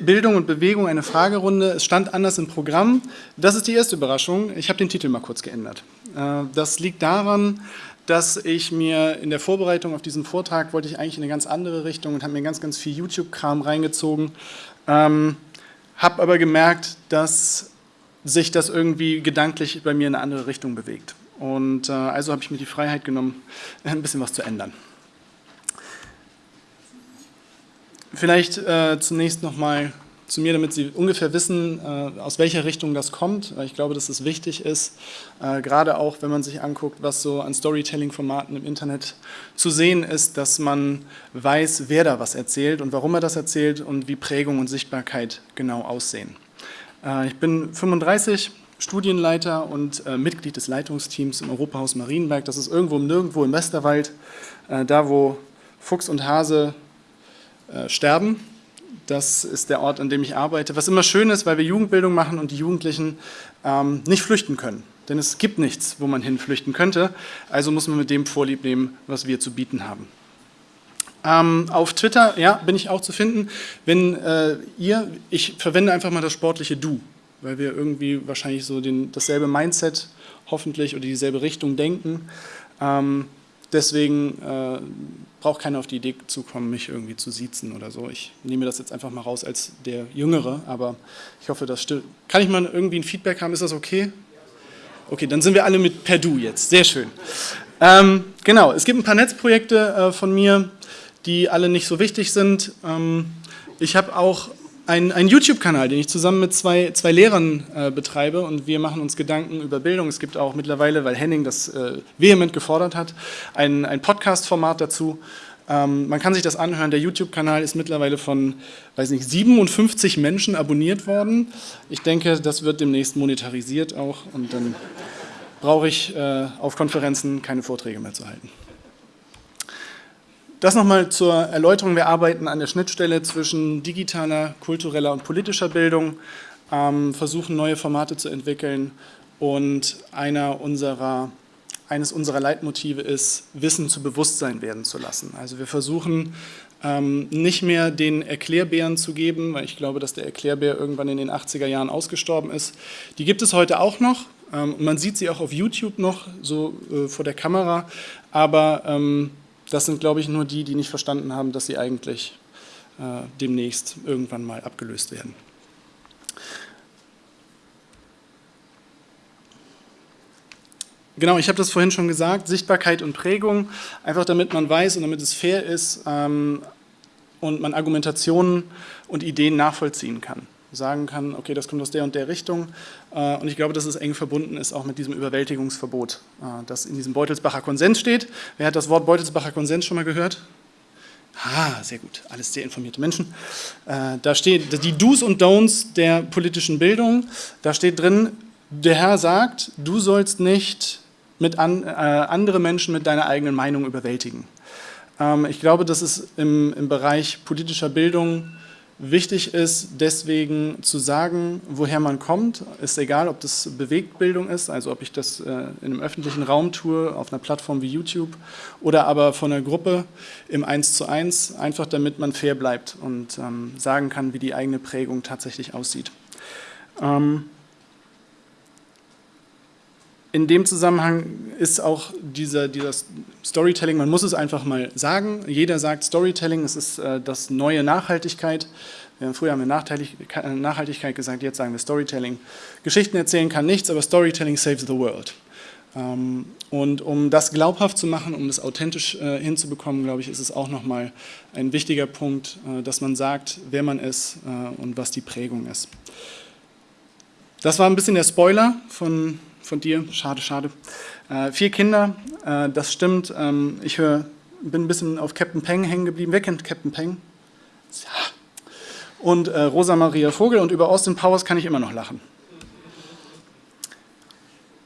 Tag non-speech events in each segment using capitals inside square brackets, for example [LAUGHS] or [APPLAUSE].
Bildung und Bewegung eine Fragerunde. Es stand anders im Programm. Das ist die erste Überraschung. Ich habe den Titel mal kurz geändert. Äh, das liegt daran, dass ich mir in der Vorbereitung auf diesen Vortrag wollte ich eigentlich in eine ganz andere Richtung und habe mir ganz, ganz viel YouTube-Kram reingezogen. Ähm, habe aber gemerkt, dass sich das irgendwie gedanklich bei mir in eine andere Richtung bewegt. Und äh, also habe ich mir die Freiheit genommen, [LAUGHS] ein bisschen was zu ändern. Vielleicht äh, zunächst nochmal zu mir, damit Sie ungefähr wissen, äh, aus welcher Richtung das kommt. Ich glaube, dass es wichtig ist, äh, gerade auch, wenn man sich anguckt, was so an Storytelling-Formaten im Internet zu sehen ist, dass man weiß, wer da was erzählt und warum er das erzählt und wie Prägung und Sichtbarkeit genau aussehen. Äh, ich bin 35, Studienleiter und äh, Mitglied des Leitungsteams im Europahaus Marienberg. Das ist irgendwo im Nirgendwo im Westerwald, äh, da wo Fuchs und Hase äh, sterben. Das ist der Ort, an dem ich arbeite. Was immer schön ist, weil wir Jugendbildung machen und die Jugendlichen ähm, nicht flüchten können. Denn es gibt nichts, wo man hinflüchten könnte. Also muss man mit dem Vorlieb nehmen, was wir zu bieten haben. Ähm, auf Twitter ja, bin ich auch zu finden. Wenn äh, ihr, ich verwende einfach mal das sportliche Du, weil wir irgendwie wahrscheinlich so den, dasselbe Mindset hoffentlich oder dieselbe Richtung denken. Ähm, deswegen äh, braucht keiner auf die Idee zu kommen, mich irgendwie zu siezen oder so. Ich nehme das jetzt einfach mal raus als der Jüngere, aber ich hoffe, das stimmt. Kann ich mal irgendwie ein Feedback haben? Ist das okay? Okay, dann sind wir alle mit per Du jetzt. Sehr schön. Ähm, genau, es gibt ein paar Netzprojekte äh, von mir, die alle nicht so wichtig sind. Ähm, ich habe auch einen, einen YouTube-Kanal, den ich zusammen mit zwei, zwei Lehrern äh, betreibe und wir machen uns Gedanken über Bildung. Es gibt auch mittlerweile, weil Henning das äh, vehement gefordert hat, ein, ein Podcast-Format dazu. Ähm, man kann sich das anhören, der YouTube-Kanal ist mittlerweile von, weiß nicht, 57 Menschen abonniert worden. Ich denke, das wird demnächst monetarisiert auch und dann brauche ich äh, auf Konferenzen keine Vorträge mehr zu halten. Das nochmal zur Erläuterung. Wir arbeiten an der Schnittstelle zwischen digitaler, kultureller und politischer Bildung, ähm, versuchen neue Formate zu entwickeln und einer unserer, eines unserer Leitmotive ist, Wissen zu Bewusstsein werden zu lassen. Also wir versuchen ähm, nicht mehr den Erklärbären zu geben, weil ich glaube, dass der Erklärbär irgendwann in den 80er Jahren ausgestorben ist. Die gibt es heute auch noch. Ähm, man sieht sie auch auf YouTube noch, so äh, vor der Kamera, aber das sind, glaube ich, nur die, die nicht verstanden haben, dass sie eigentlich äh, demnächst irgendwann mal abgelöst werden. Genau, ich habe das vorhin schon gesagt, Sichtbarkeit und Prägung, einfach damit man weiß und damit es fair ist ähm, und man Argumentationen und Ideen nachvollziehen kann sagen kann, okay, das kommt aus der und der Richtung. Äh, und ich glaube, dass es eng verbunden ist auch mit diesem Überwältigungsverbot, äh, das in diesem Beutelsbacher Konsens steht. Wer hat das Wort Beutelsbacher Konsens schon mal gehört? Ah, sehr gut, alles sehr informierte Menschen. Äh, da steht die Do's und Don'ts der politischen Bildung. Da steht drin, der Herr sagt, du sollst nicht mit an, andere Menschen mit deiner eigenen Meinung überwältigen. Ähm, ich glaube, das ist im, im Bereich politischer Bildung Wichtig ist deswegen zu sagen, woher man kommt. Ist egal, ob das Bewegtbildung ist, also ob ich das äh, in einem öffentlichen Raum tue, auf einer Plattform wie YouTube oder aber von einer Gruppe im 1 zu 1, einfach damit man fair bleibt und ähm, sagen kann, wie die eigene Prägung tatsächlich aussieht. Ähm, in dem Zusammenhang ist auch dieser, dieser, Storytelling, man muss es einfach mal sagen, jeder sagt Storytelling, es ist äh, das neue Nachhaltigkeit. Früher haben wir Nachhaltigkeit gesagt, jetzt sagen wir Storytelling. Geschichten erzählen kann nichts, aber Storytelling saves the world. Ähm, und um das glaubhaft zu machen, um das authentisch äh, hinzubekommen, glaube ich, ist es auch nochmal ein wichtiger Punkt, äh, dass man sagt, wer man ist äh, und was die Prägung ist. Das war ein bisschen der Spoiler von von dir. Schade, schade. Äh, vier Kinder, äh, das stimmt. Ähm, ich hör, bin ein bisschen auf Captain Peng hängen geblieben. Wer kennt Captain Peng? Und äh, Rosa Maria Vogel und über Austin Powers kann ich immer noch lachen.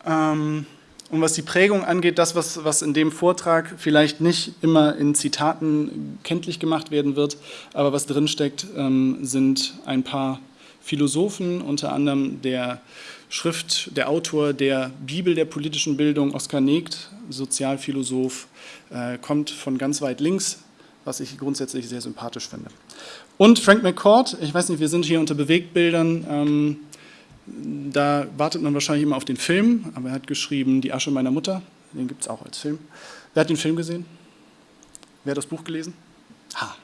Ähm, und was die Prägung angeht, das, was, was in dem Vortrag vielleicht nicht immer in Zitaten kenntlich gemacht werden wird, aber was drinsteckt, ähm, sind ein paar Philosophen, unter anderem der Schrift, der Autor der Bibel der politischen Bildung, Oskar Negt, Sozialphilosoph, äh, kommt von ganz weit links was ich grundsätzlich sehr sympathisch finde. Und Frank McCord, ich weiß nicht, wir sind hier unter Bewegtbildern, ähm, da wartet man wahrscheinlich immer auf den Film, aber er hat geschrieben Die Asche meiner Mutter, den gibt es auch als Film. Wer hat den Film gesehen? Wer hat das Buch gelesen? Ha.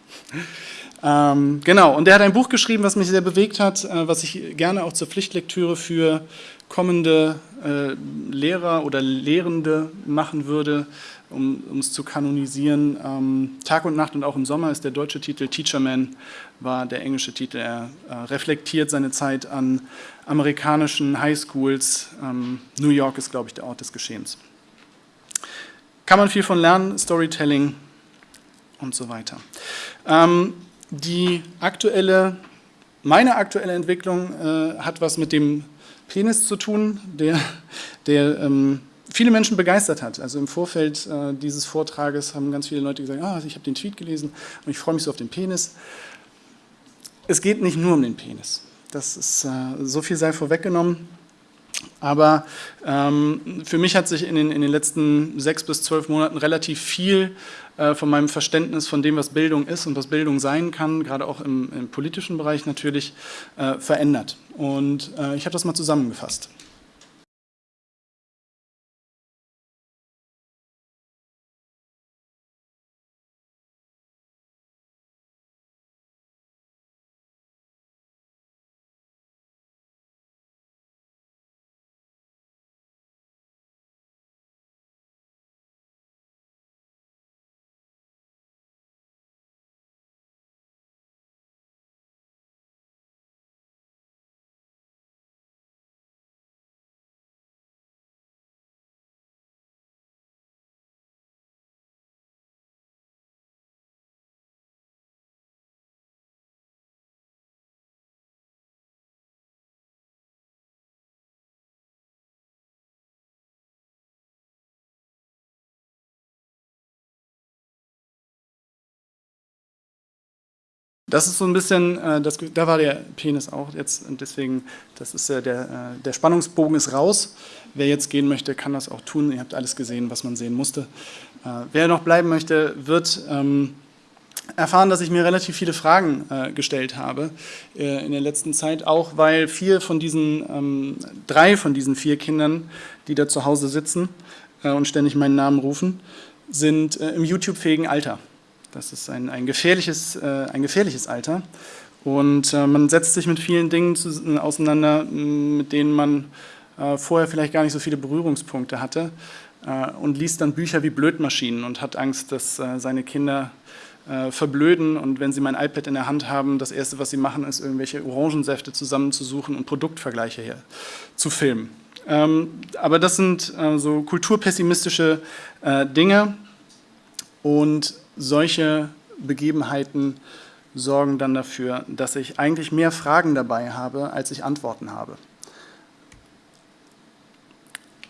Ähm, genau, und der hat ein Buch geschrieben, was mich sehr bewegt hat, äh, was ich gerne auch zur Pflichtlektüre für kommende äh, Lehrer oder Lehrende machen würde, um es zu kanonisieren. Ähm, Tag und Nacht und auch im Sommer ist der deutsche Titel Teacherman, war der englische Titel. Er äh, reflektiert seine Zeit an amerikanischen Highschools. Ähm, New York ist, glaube ich, der Ort des Geschehens. Kann man viel von lernen, Storytelling und so weiter. Ähm, die aktuelle, meine aktuelle Entwicklung äh, hat was mit dem Penis zu tun, der, der ähm, viele Menschen begeistert hat. Also im Vorfeld äh, dieses Vortrages haben ganz viele Leute gesagt, ah, ich habe den Tweet gelesen und ich freue mich so auf den Penis. Es geht nicht nur um den Penis. Das ist, äh, so viel sei vorweggenommen. Aber ähm, für mich hat sich in den, in den letzten sechs bis zwölf Monaten relativ viel äh, von meinem Verständnis von dem, was Bildung ist und was Bildung sein kann, gerade auch im, im politischen Bereich natürlich, äh, verändert. Und äh, ich habe das mal zusammengefasst. Das ist so ein bisschen, äh, das, da war der Penis auch jetzt und deswegen, das ist äh, der, äh, der Spannungsbogen ist raus. Wer jetzt gehen möchte, kann das auch tun. Ihr habt alles gesehen, was man sehen musste. Äh, wer noch bleiben möchte, wird ähm, erfahren, dass ich mir relativ viele Fragen äh, gestellt habe äh, in der letzten Zeit, auch weil vier von diesen, ähm, drei von diesen vier Kindern, die da zu Hause sitzen und ständig meinen Namen rufen, sind im YouTube-fähigen Alter. Das ist ein, ein, gefährliches, äh, ein gefährliches Alter. Und äh, man setzt sich mit vielen Dingen zu, äh, auseinander, mit denen man äh, vorher vielleicht gar nicht so viele Berührungspunkte hatte äh, und liest dann Bücher wie Blödmaschinen und hat Angst, dass äh, seine Kinder verblöden und wenn sie mein iPad in der Hand haben, das Erste, was sie machen, ist irgendwelche Orangensäfte zusammenzusuchen und Produktvergleiche hier zu filmen. Ähm, aber das sind so kulturpessimistische Dinge und solche Begebenheiten sorgen dann dafür, dass ich eigentlich mehr Fragen dabei habe, als ich Antworten habe.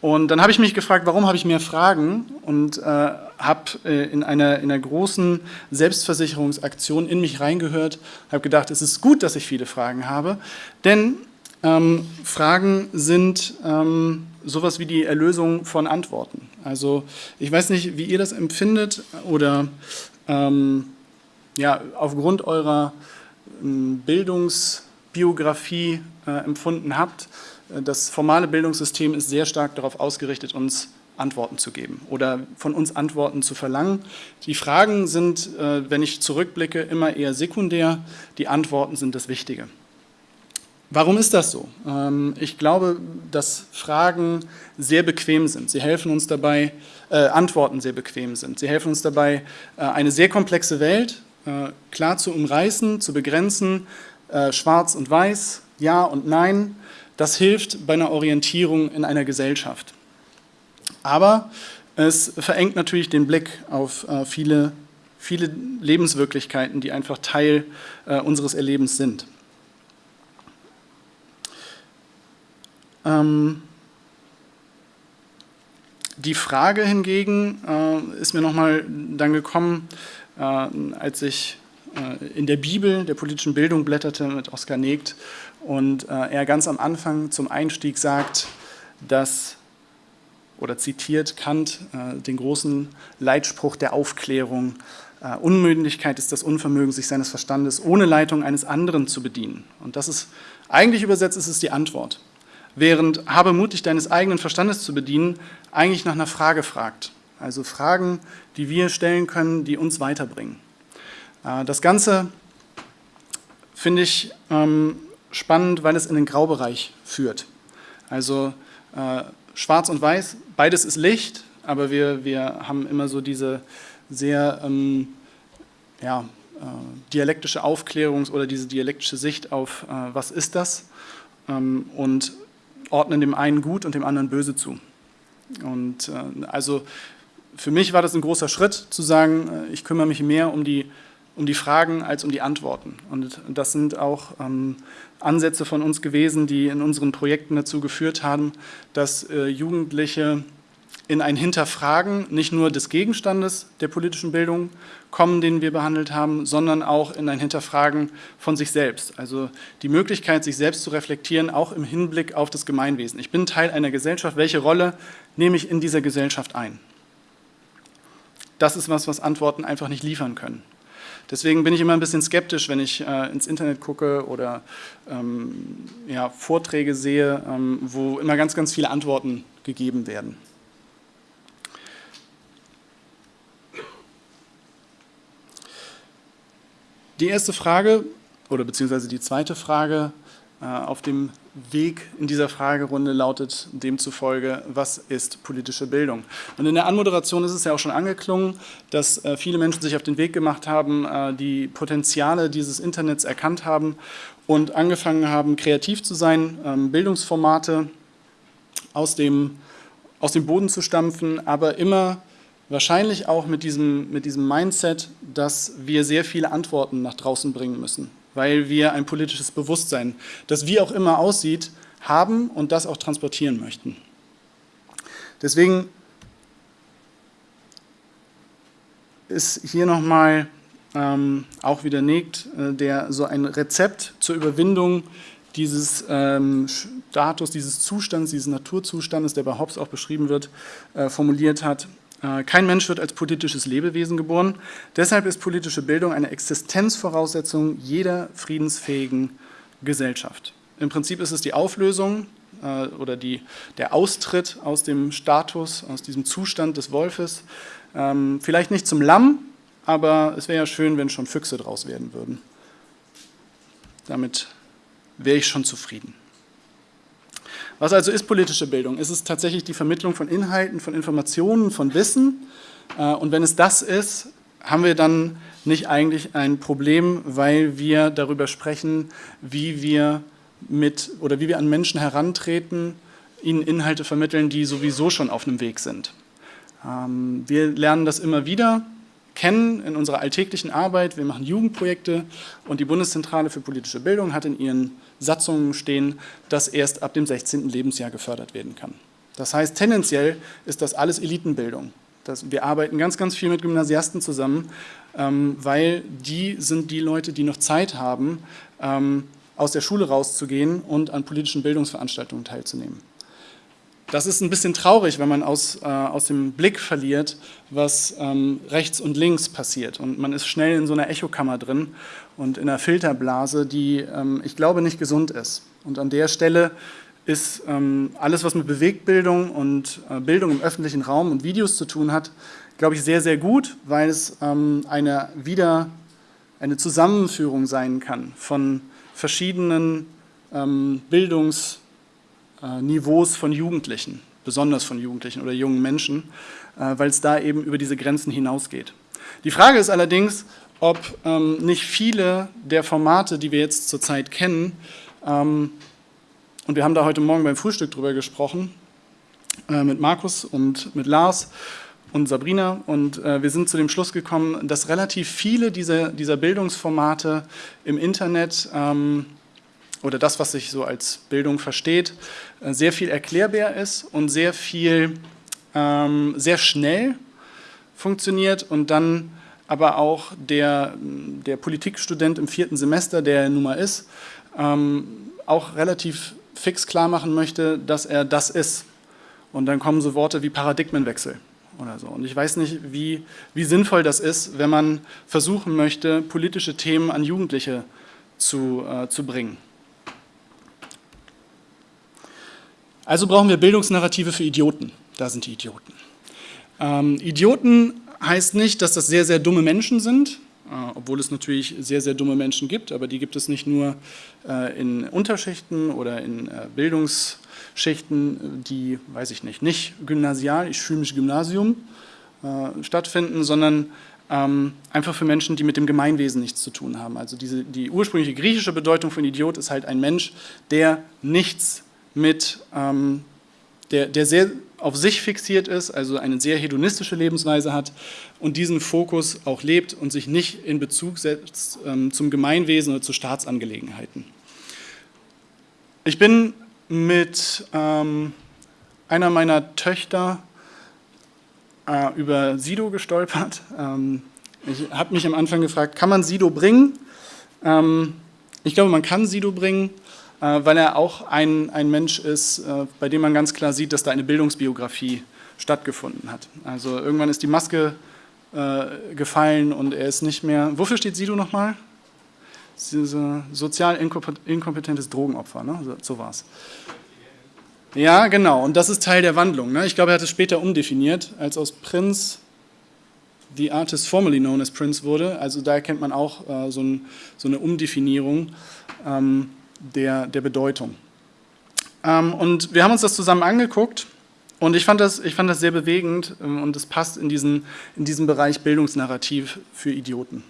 Und dann habe ich mich gefragt, warum habe ich mehr Fragen und äh, habe äh, in, einer, in einer großen Selbstversicherungsaktion in mich reingehört, habe gedacht, es ist gut, dass ich viele Fragen habe, denn ähm, Fragen sind ähm, sowas wie die Erlösung von Antworten. Also ich weiß nicht, wie ihr das empfindet oder ähm, ja, aufgrund eurer ähm, Bildungsbiografie äh, empfunden habt. Äh, das formale Bildungssystem ist sehr stark darauf ausgerichtet, uns Antworten zu geben oder von uns Antworten zu verlangen. Die Fragen sind, äh, wenn ich zurückblicke, immer eher sekundär, die Antworten sind das Wichtige. Warum ist das so? Ähm, ich glaube, dass Fragen sehr bequem sind. Sie helfen uns dabei, äh, Antworten sehr bequem sind. Sie helfen uns dabei, äh, eine sehr komplexe Welt äh, klar zu umreißen, zu begrenzen, schwarz und weiß, ja und nein. Das hilft bei einer Orientierung in einer Gesellschaft. Aber es verengt natürlich den Blick auf viele, viele Lebenswirklichkeiten, die einfach Teil unseres Erlebens sind. Ähm, die Frage hingegen äh, ist mir nochmal dann gekommen, äh, als ich äh, in der Bibel der politischen Bildung blätterte mit Oskar Negt und äh, er ganz am Anfang zum Einstieg sagt, dass, oder zitiert Kant, äh, den großen Leitspruch der Aufklärung, Äh, Unmündigkeit ist das Unvermögen, sich seines Verstandes ohne Leitung eines anderen zu bedienen. Und das ist, eigentlich übersetzt ist es die Antwort. Während habe mutig deines eigenen Verstandes zu bedienen, eigentlich nach einer Frage fragt. Also Fragen, die wir stellen können, die uns weiterbringen. Äh, das Ganze finde ich ähm, spannend, weil es in den Graubereich führt. Also äh, schwarz und weiß, beides ist Licht, aber wir, wir haben immer so diese sehr ähm, ja, äh, dialektische Aufklärungs- oder diese dialektische Sicht auf, was ist das ähm, und ordnen dem einen gut und dem anderen böse zu. Und äh, also für mich war das ein großer Schritt, zu sagen, äh, ich kümmere mich mehr um die, um die Fragen als um die Antworten. Und das sind auch ähm, Ansätze von uns gewesen, die in unseren Projekten dazu geführt haben, dass äh, Jugendliche in ein Hinterfragen nicht nur des Gegenstandes der politischen Bildung kommen, den wir behandelt haben, sondern auch in ein Hinterfragen von sich selbst. Also die Möglichkeit, sich selbst zu reflektieren, auch im Hinblick auf das Gemeinwesen. Ich bin Teil einer Gesellschaft, welche Rolle nehme ich in dieser Gesellschaft ein? Das ist was, was Antworten einfach nicht liefern können. Deswegen bin ich immer ein bisschen skeptisch, wenn ich äh, ins Internet gucke oder ähm, ja, Vorträge sehe, ähm, wo immer ganz, ganz viele Antworten gegeben werden. Die erste Frage oder beziehungsweise die zweite Frage äh, auf dem Weg in dieser Fragerunde lautet demzufolge, was ist politische Bildung? Und in der Anmoderation ist es ja auch schon angeklungen, dass äh, viele Menschen sich auf den Weg gemacht haben, äh, die Potenziale dieses Internets erkannt haben und angefangen haben, kreativ zu sein, ähm, Bildungsformate aus dem, aus dem Boden zu stampfen, aber immer wahrscheinlich auch mit diesem, mit diesem Mindset, dass wir sehr viele Antworten nach draußen bringen müssen weil wir ein politisches Bewusstsein, das wie auch immer aussieht, haben und das auch transportieren möchten. Deswegen ist hier nochmal ähm, auch widerlegt, äh, der so ein Rezept zur Überwindung dieses ähm, Status, dieses Zustands, dieses Naturzustandes, der bei Hobbes auch beschrieben wird, äh, formuliert hat, kein Mensch wird als politisches Lebewesen geboren. Deshalb ist politische Bildung eine Existenzvoraussetzung jeder friedensfähigen Gesellschaft. Im Prinzip ist es die Auflösung äh, oder die, der Austritt aus dem Status, aus diesem Zustand des Wolfes. Ähm, vielleicht nicht zum Lamm, aber es wäre ja schön, wenn schon Füchse draus werden würden. Damit wäre ich schon zufrieden. Was also ist politische Bildung? Es ist tatsächlich die Vermittlung von Inhalten, von Informationen, von Wissen. Äh, und wenn es das ist, haben wir dann nicht eigentlich ein Problem, weil wir darüber sprechen, wie wir mit oder wie wir an Menschen herantreten, ihnen Inhalte vermitteln, die sowieso schon auf einem Weg sind. Ähm, wir lernen das immer wieder kennen in unserer alltäglichen Arbeit. Wir machen Jugendprojekte und die Bundeszentrale für politische Bildung hat in ihren Satzungen stehen, dass erst ab dem 16. Lebensjahr gefördert werden kann. Das heißt, tendenziell ist das alles Elitenbildung. Das, wir arbeiten ganz, ganz viel mit Gymnasiasten zusammen, ähm, weil die sind die Leute, die noch Zeit haben, ähm, aus der Schule rauszugehen und an politischen Bildungsveranstaltungen teilzunehmen. Das ist ein bisschen traurig, wenn man aus, äh, aus dem Blick verliert, was ähm, rechts und links passiert. Und man ist schnell in so einer Echokammer drin und in einer Filterblase, die, ähm, ich glaube, nicht gesund ist. Und an der Stelle ist ähm, alles, was mit Bewegtbildung und äh, Bildung im öffentlichen Raum und Videos zu tun hat, glaube ich, sehr, sehr gut, weil es ähm, eine, wieder eine Zusammenführung sein kann von verschiedenen ähm, Bildungs- Niveaus von Jugendlichen, besonders von Jugendlichen oder jungen Menschen, äh, weil es da eben über diese Grenzen hinausgeht. Die Frage ist allerdings, ob ähm, nicht viele der Formate, die wir jetzt zurzeit kennen, ähm, und wir haben da heute Morgen beim Frühstück drüber gesprochen, äh, mit Markus und mit Lars und Sabrina, und wir sind zu dem Schluss gekommen, dass relativ viele dieser, dieser Bildungsformate im Internet ähm, oder das, was sich so als Bildung versteht, äh, sehr viel erklärbar ist und sehr viel, ähm, sehr schnell funktioniert und dann aber auch der, der Politikstudent im vierten Semester, der er nun mal ist, ähm, auch relativ fix klar machen möchte, dass er das ist. Und dann kommen so Worte wie Paradigmenwechsel. oder so. Und ich weiß nicht, wie, wie sinnvoll das ist, wenn man versuchen möchte, politische Themen an Jugendliche zu, äh, zu bringen. Also brauchen wir Bildungsnarrative für Idioten. Da sind die Idioten. Ähm, Idioten heißt nicht, dass das sehr, sehr dumme Menschen sind, äh, obwohl es natürlich sehr, sehr dumme Menschen gibt, aber die gibt es nicht nur äh, in Unterschichten oder in äh, Bildungsschichten, die, weiß ich nicht, nicht gymnasial, ich fühle mich Gymnasium, stattfinden, sondern ähm, einfach für Menschen, die mit dem Gemeinwesen nichts zu tun haben. Also diese, die ursprüngliche griechische Bedeutung von Idiot ist halt ein Mensch, der nichts mit, ähm, der, der sehr auf sich fixiert ist, also eine sehr hedonistische Lebensweise hat und diesen Fokus auch lebt und sich nicht in Bezug setzt ähm, zum Gemeinwesen oder zu Staatsangelegenheiten. Ich bin mit ähm, einer meiner Töchter äh, über Sido gestolpert. Ähm, ich habe mich am Anfang gefragt, kann man Sido bringen? Ähm, ich glaube, man kann Sido bringen. Äh, weil er auch ein, ein Mensch ist, äh, bei dem man ganz klar sieht, dass da eine Bildungsbiografie stattgefunden hat. Also irgendwann ist die Maske äh, gefallen und er ist nicht mehr, wofür steht Sido nochmal? Sozial inkompetentes Drogenopfer, ne? so, so war es. Ja, genau, und das ist Teil der Wandlung. Ne? Ich glaube, er hat es später umdefiniert, als aus Prinz the artist formerly known as Prince wurde. Also da erkennt man auch äh, so, ein, so, eine Umdefinierung. Ähm, der, der Bedeutung. Ähm, und wir haben uns das zusammen angeguckt und ich fand das, ich fand das sehr bewegend ähm, und es passt in diesen, in diesen Bereich Bildungsnarrativ für Idioten.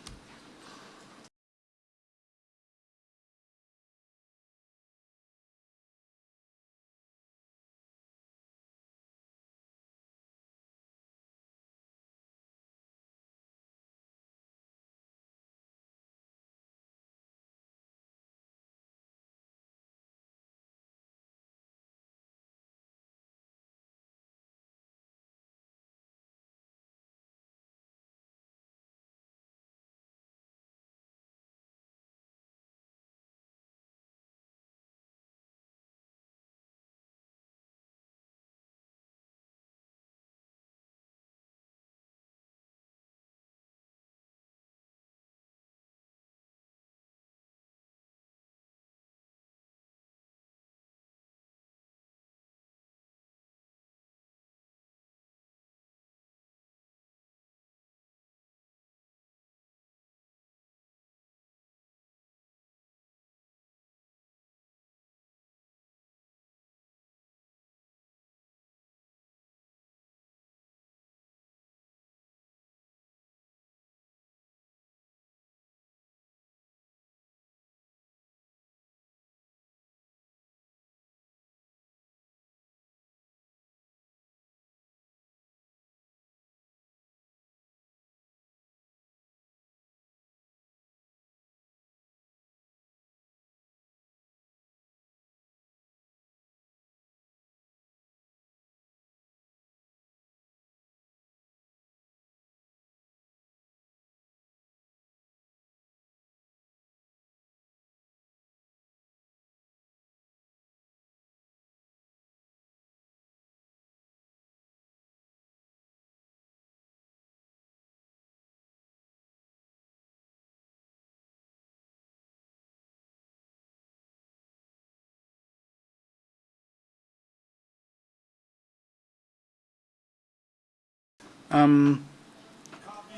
Ähm,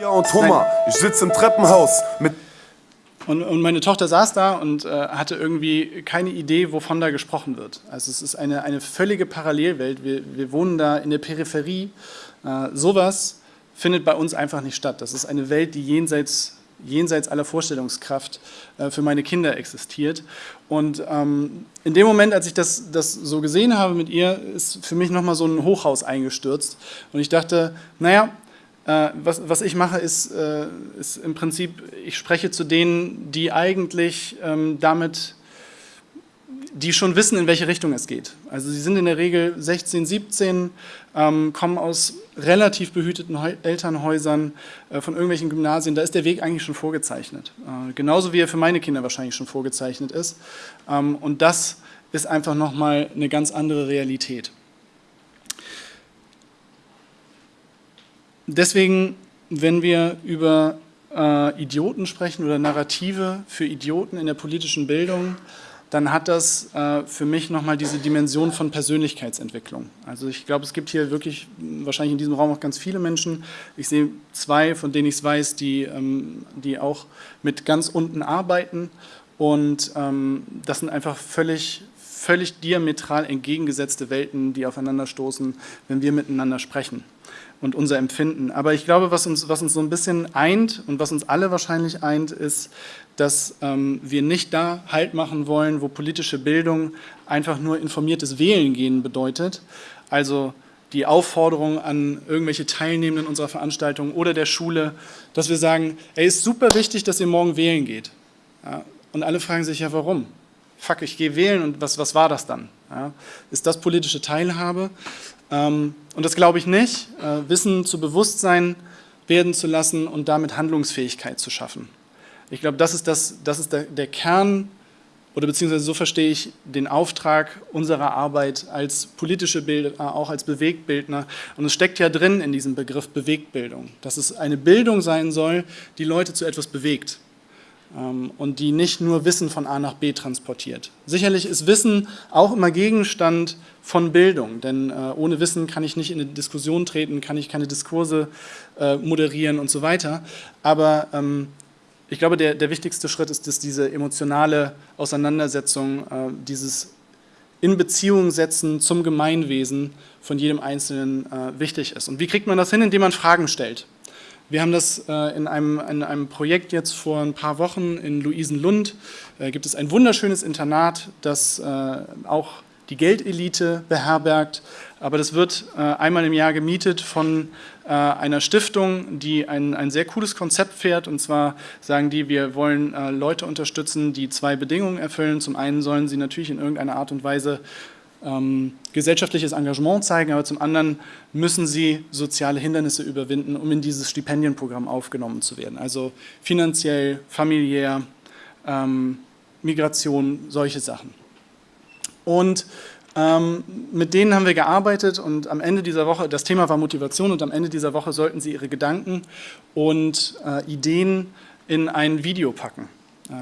ja, und Thomas, ich sitze im Treppenhaus mit und, und, meine Tochter saß da und äh, hatte irgendwie keine Idee, wovon da gesprochen wird. Also es ist eine, eine völlige Parallelwelt. Wir, wir wohnen da in der Peripherie. Äh, sowas findet bei uns einfach nicht statt. Das ist eine Welt, die jenseits, jenseits aller Vorstellungskraft äh, für meine Kinder existiert. Und ähm, in dem Moment, als ich das, das so gesehen habe mit ihr, ist für mich nochmal so ein Hochhaus eingestürzt. Und ich dachte, naja, äh, was, was ich mache, ist, äh, ist im Prinzip, ich spreche zu denen, die eigentlich ähm, damit, die schon wissen, in welche Richtung es geht. Also sie sind in der Regel 16, 17, ähm, kommen aus relativ behüteten Elternhäusern, äh, von irgendwelchen Gymnasien, da ist der Weg eigentlich schon vorgezeichnet. Äh, genauso wie er für meine Kinder wahrscheinlich schon vorgezeichnet ist. Ähm, und das ist einfach nochmal eine ganz andere Realität. deswegen, wenn wir über äh, Idioten sprechen oder Narrative für Idioten in der politischen Bildung, dann hat das äh, für mich nochmal diese Dimension von Persönlichkeitsentwicklung. Also ich glaube, es gibt hier wirklich wahrscheinlich in diesem Raum auch ganz viele Menschen. Ich sehe zwei, von denen ich es weiß, die, ähm, die auch mit ganz unten arbeiten und ähm, das sind einfach völlig, völlig diametral entgegengesetzte Welten, die aufeinanderstoßen, wenn wir miteinander sprechen und unser Empfinden. Aber ich glaube, was uns, was uns so ein bisschen eint und was uns alle wahrscheinlich eint, ist, dass ähm, wir nicht da Halt machen wollen, wo politische Bildung einfach nur informiertes Wählen gehen bedeutet. Also die Aufforderung an irgendwelche Teilnehmenden unserer Veranstaltung oder der Schule, dass wir sagen, ey, ist super wichtig, dass ihr morgen wählen geht. Ja, und alle fragen sich ja, warum? Fuck, ich gehe wählen und was, was war das dann? Ja, ist das politische Teilhabe? Ähm, und das glaube ich nicht, äh, Wissen zu Bewusstsein werden zu lassen und damit Handlungsfähigkeit zu schaffen. Ich glaube, das ist, das, das ist der, der Kern, oder beziehungsweise so verstehe ich den Auftrag unserer Arbeit als politische Bildner, auch als Bewegtbildner. Und es steckt ja drin in diesem Begriff Bewegtbildung, dass es eine Bildung sein soll, die Leute zu etwas bewegt. Ähm, und die nicht nur Wissen von A nach B transportiert. Sicherlich ist Wissen auch immer Gegenstand von Bildung, denn äh, ohne Wissen kann ich nicht in eine Diskussion treten, kann ich keine Diskurse äh, moderieren und so weiter. Aber ähm, ich glaube, der, der wichtigste Schritt ist, dass diese emotionale Auseinandersetzung, äh, dieses in Beziehung setzen zum Gemeinwesen von jedem Einzelnen wichtig ist. Und wie kriegt man das hin? Indem man Fragen stellt. Wir haben das äh, in, einem, in einem Projekt jetzt vor ein paar Wochen in Luisenlund, äh, gibt es ein wunderschönes Internat, das äh, auch die Geldelite beherbergt, aber das wird äh, einmal im Jahr gemietet von äh, einer Stiftung, die ein, ein sehr cooles Konzept fährt und zwar sagen die, wir wollen äh, Leute unterstützen, die zwei Bedingungen erfüllen. Zum einen sollen sie natürlich in irgendeiner Art und Weise ähm, gesellschaftliches Engagement zeigen, aber zum anderen müssen sie soziale Hindernisse überwinden, um in dieses Stipendienprogramm aufgenommen zu werden. Also finanziell, familiär, ähm, Migration, solche Sachen. Und ähm, mit denen haben wir gearbeitet und am Ende dieser Woche, das Thema war Motivation und am Ende dieser Woche sollten sie ihre Gedanken und äh, Ideen in ein Video packen.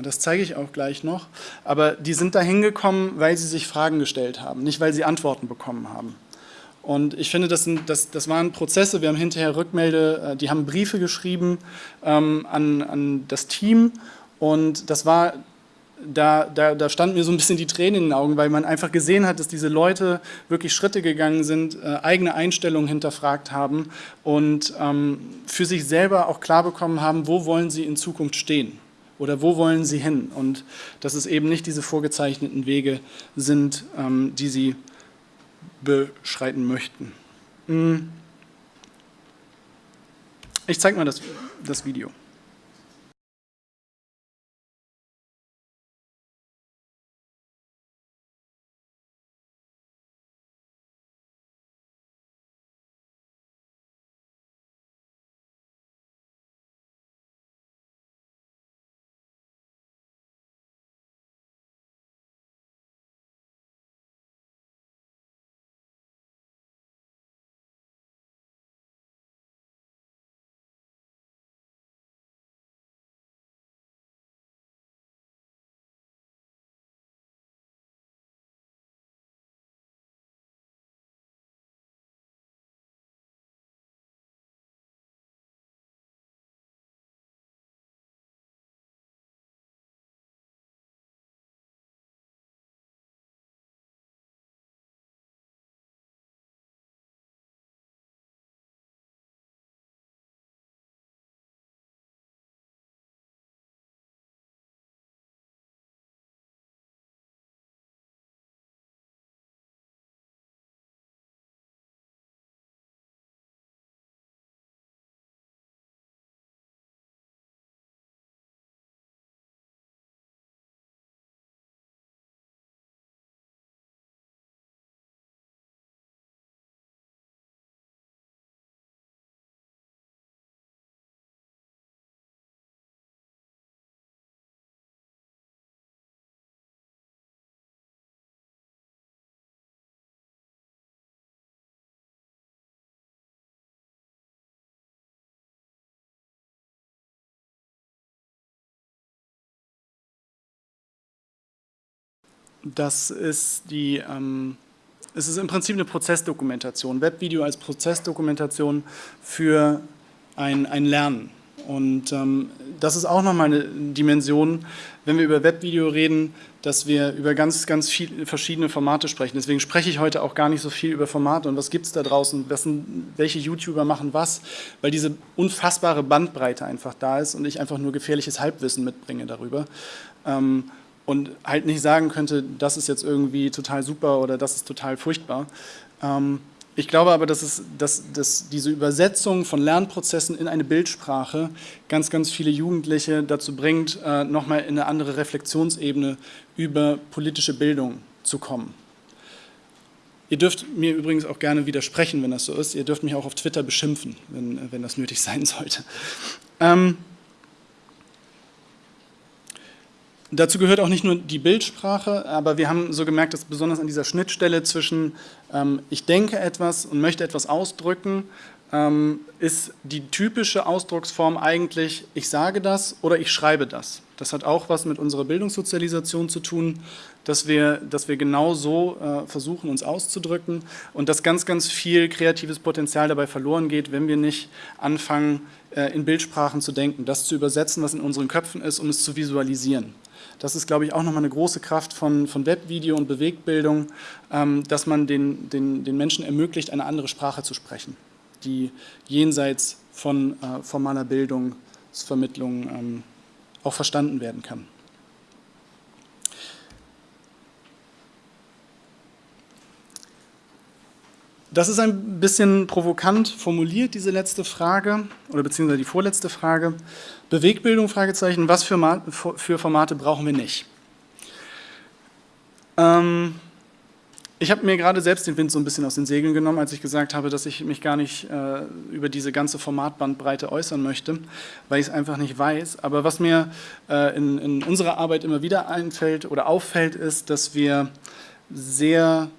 Das zeige ich auch gleich noch. Aber die sind da hingekommen, weil sie sich Fragen gestellt haben, nicht weil sie Antworten bekommen haben. Und ich finde, das, sind, das, das waren Prozesse, wir haben hinterher Rückmelde, äh, die haben Briefe geschrieben ähm, an, an das Team und das war, da, da, da standen mir so ein bisschen die Tränen in den Augen, weil man einfach gesehen hat, dass diese Leute wirklich Schritte gegangen sind, äh, eigene Einstellungen hinterfragt haben und ähm, für sich selber auch klar bekommen haben, wo wollen sie in Zukunft stehen oder wo wollen sie hin? Und dass es eben nicht diese vorgezeichneten Wege sind, ähm, die sie beschreiten möchten. Hm. Ich zeige mal das, das Video. Das ist die, ähm, es ist im Prinzip eine Prozessdokumentation, Webvideo als Prozessdokumentation für ein, ein Lernen. Und ähm, das ist auch nochmal eine Dimension, wenn wir über Webvideo reden, dass wir über ganz, ganz viele verschiedene Formate sprechen. Deswegen spreche ich heute auch gar nicht so viel über Formate und was gibt es da draußen, sind, welche YouTuber machen was, weil diese unfassbare Bandbreite einfach da ist und ich einfach nur gefährliches Halbwissen mitbringe darüber. Ähm, und halt nicht sagen könnte, das ist jetzt irgendwie total super oder das ist total furchtbar. Ähm, ich glaube aber, dass, es, dass, dass diese Übersetzung von Lernprozessen in eine Bildsprache ganz, ganz viele Jugendliche dazu bringt, äh, nochmal in eine andere Reflexionsebene über politische Bildung zu kommen. Ihr dürft mir übrigens auch gerne widersprechen, wenn das so ist. Ihr dürft mich auch auf Twitter beschimpfen, wenn, wenn das nötig sein sollte. Ähm, Dazu gehört auch nicht nur die Bildsprache, aber wir haben so gemerkt, dass besonders an dieser Schnittstelle zwischen ähm, ich denke etwas und möchte etwas ausdrücken, ähm, ist die typische Ausdrucksform eigentlich ich sage das oder ich schreibe das. Das hat auch was mit unserer Bildungssozialisation zu tun, dass wir, dass wir genau so äh, versuchen, uns auszudrücken und dass ganz, ganz viel kreatives Potenzial dabei verloren geht, wenn wir nicht anfangen, äh, in Bildsprachen zu denken, das zu übersetzen, was in unseren Köpfen ist, um es zu visualisieren. Das ist, glaube ich, auch nochmal eine große Kraft von, von Webvideo und Bewegbildung, ähm, dass man den, den, den Menschen ermöglicht, eine andere Sprache zu sprechen, die jenseits von äh, formaler Bildungsvermittlung ähm, auch verstanden werden kann. Das ist ein bisschen provokant formuliert, diese letzte Frage, oder beziehungsweise die vorletzte Frage. Bewegbildung, Fragezeichen, was für, für Formate brauchen wir nicht? Ähm, ich habe mir gerade selbst den Wind so ein bisschen aus den Segeln genommen, als ich gesagt habe, dass ich mich gar nicht äh, über diese ganze Formatbandbreite äußern möchte, weil ich es einfach nicht weiß. Aber was mir äh, in, in unserer Arbeit immer wieder einfällt oder auffällt, ist, dass wir sehr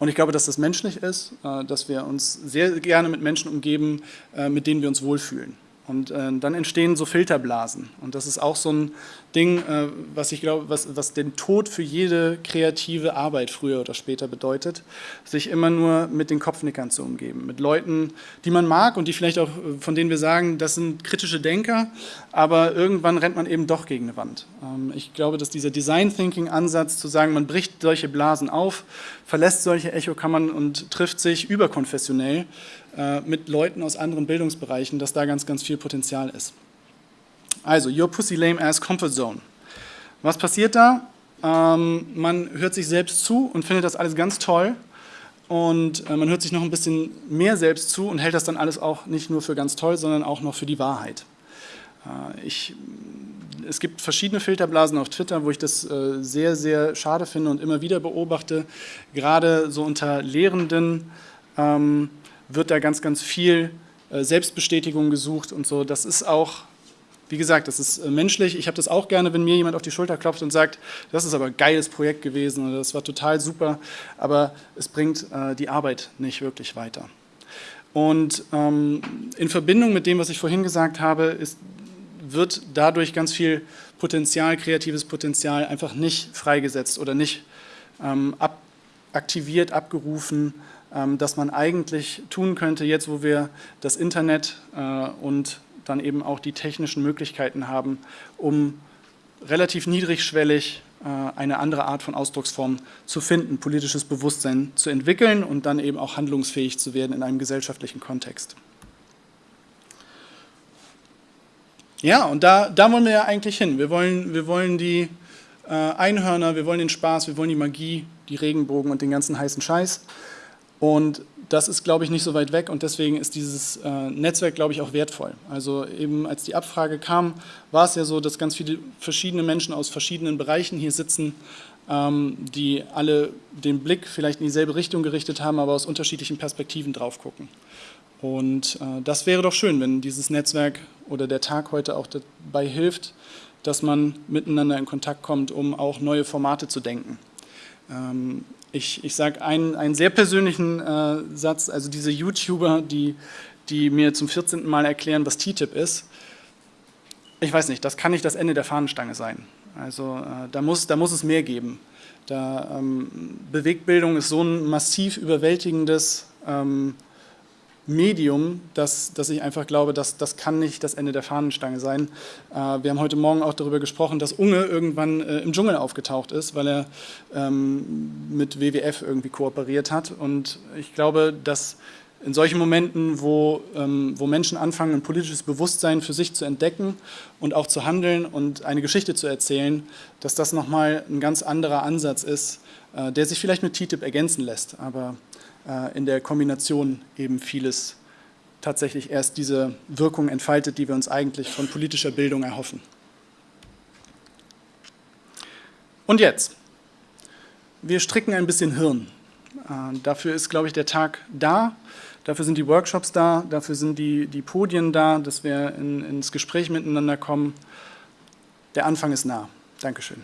und ich glaube, dass das menschlich ist, äh, dass wir uns sehr gerne mit Menschen umgeben, äh, mit denen wir uns wohlfühlen. Und äh, dann entstehen so Filterblasen. Und das ist auch so ein Ding, äh, was ich glaube, was, was den Tod für jede kreative Arbeit früher oder später bedeutet, sich immer nur mit den Kopfnickern zu umgeben, mit Leuten, die man mag und die vielleicht auch, äh, von denen wir sagen, das sind kritische Denker, aber irgendwann rennt man eben doch gegen eine Wand. Ähm, ich glaube, dass dieser Design Thinking Ansatz zu sagen, man bricht solche Blasen auf, verlässt solche Echokammern und trifft sich überkonfessionell mit Leuten aus anderen Bildungsbereichen, dass da ganz, ganz viel Potenzial ist. Also, your pussy lame ass comfort zone. Was passiert da? Ähm, man hört sich selbst zu und findet das alles ganz toll und äh, man hört sich noch ein bisschen mehr selbst zu und hält das dann alles auch nicht nur für ganz toll, sondern auch noch für die Wahrheit. Äh, ich, es gibt verschiedene Filterblasen auf Twitter, wo ich das äh, sehr, sehr schade finde und immer wieder beobachte, gerade so unter Lehrenden, ähm, wird da ganz, ganz viel äh, Selbstbestätigung gesucht und so. Das ist auch, wie gesagt, das ist äh, menschlich. Ich habe das auch gerne, wenn mir jemand auf die Schulter klopft und sagt, das ist aber ein geiles Projekt gewesen oder das war total super, aber es bringt äh, die Arbeit nicht wirklich weiter. Und ähm, in Verbindung mit dem, was ich vorhin gesagt habe, ist, wird dadurch ganz viel Potenzial, kreatives Potenzial einfach nicht freigesetzt oder nicht ähm, ab, aktiviert, abgerufen, ähm, dass man eigentlich tun könnte, jetzt wo wir das Internet äh, und dann eben auch die technischen Möglichkeiten haben, um relativ niedrigschwellig äh, eine andere Art von Ausdrucksform zu finden, politisches Bewusstsein zu entwickeln und dann eben auch handlungsfähig zu werden in einem gesellschaftlichen Kontext. Ja, und da, da wollen wir ja eigentlich hin. Wir wollen, wir wollen die äh, Einhörner, wir wollen den Spaß, wir wollen die Magie, die Regenbogen und den ganzen heißen Scheiß. Und das ist, glaube ich, nicht so weit weg und deswegen ist dieses äh, Netzwerk, glaube ich, auch wertvoll. Also eben als die Abfrage kam, war es ja so, dass ganz viele verschiedene Menschen aus verschiedenen Bereichen hier sitzen, ähm, die alle den Blick vielleicht in dieselbe Richtung gerichtet haben, aber aus unterschiedlichen Perspektiven drauf gucken. Und äh, das wäre doch schön, wenn dieses Netzwerk oder der Tag heute auch dabei hilft, dass man miteinander in Kontakt kommt, um auch neue Formate zu denken. Ähm, ich, ich sage einen, einen sehr persönlichen äh, Satz, also diese YouTuber, die, die mir zum 14. Mal erklären, was TTIP ist, ich weiß nicht, das kann nicht das Ende der Fahnenstange sein. Also äh, da, muss, da muss es mehr geben. Da, ähm, Bewegtbildung ist so ein massiv überwältigendes ähm, Medium, dass, dass ich einfach glaube, dass das kann nicht das Ende der Fahnenstange sein. Äh, wir haben heute Morgen auch darüber gesprochen, dass Unge irgendwann äh, im Dschungel aufgetaucht ist, weil er ähm, mit WWF irgendwie kooperiert hat. Und ich glaube, dass in solchen Momenten, wo, ähm, wo Menschen anfangen, ein politisches Bewusstsein für sich zu entdecken und auch zu handeln und eine Geschichte zu erzählen, dass das nochmal ein ganz anderer Ansatz ist, äh, der sich vielleicht mit TTIP ergänzen lässt. Aber in der Kombination eben vieles tatsächlich erst diese Wirkung entfaltet, die wir uns eigentlich von politischer Bildung erhoffen. Und jetzt, wir stricken ein bisschen Hirn. Äh, dafür ist, glaube ich, der Tag da, dafür sind die Workshops da, dafür sind die, die Podien da, dass wir in, ins Gespräch miteinander kommen. Der Anfang ist nah. Dankeschön.